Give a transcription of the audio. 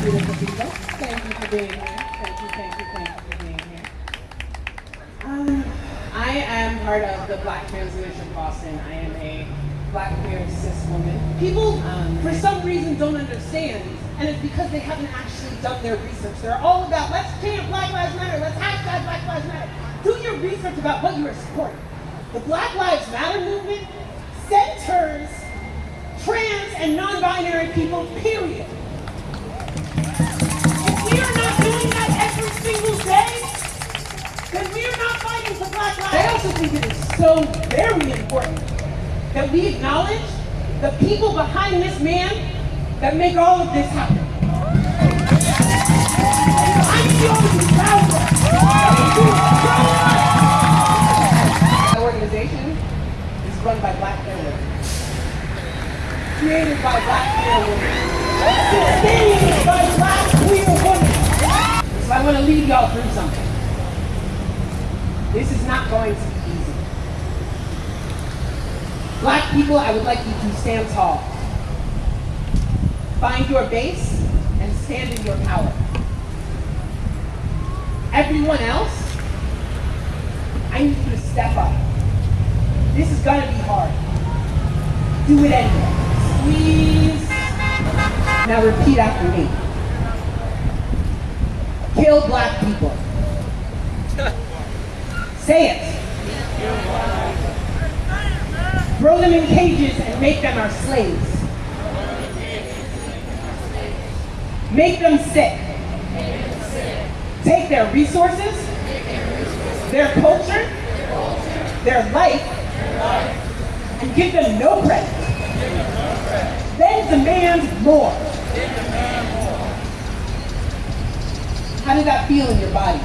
Beautiful people. Thank you for being here. Thank you, thank you, thank you for being here. Um, I am part of the Black Trans Leadership Boston. I am a black queer cis woman. People, um, for some reason, don't understand, and it's because they haven't actually done their research. They're all about, let's chant Black Lives Matter, let's hashtag Black Lives Matter. Do your research about what you are supporting. The Black Lives Matter movement centers trans and non-binary people, think it is so very important that we acknowledge the people behind this man that make all of this happen. The organization is run by black queer women. Created by black queer women. Sustained by black queer women. So I want to lead y'all through something. This is not going to be easy. Black people, I would like you to stand tall. Find your base and stand in your power. Everyone else, I need you to step up. This is gonna be hard. Do it anyway. Squeeze. Now repeat after me. Kill black people. Say it. Throw them in cages and make them our slaves. Make them sick. Take their resources, their culture, their life, and give them no credit. Then demand more. How did that feel in your body?